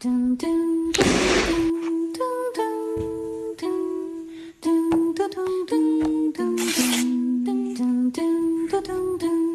噔噔噔噔噔噔噔噔噔噔噔噔噔噔噔噔。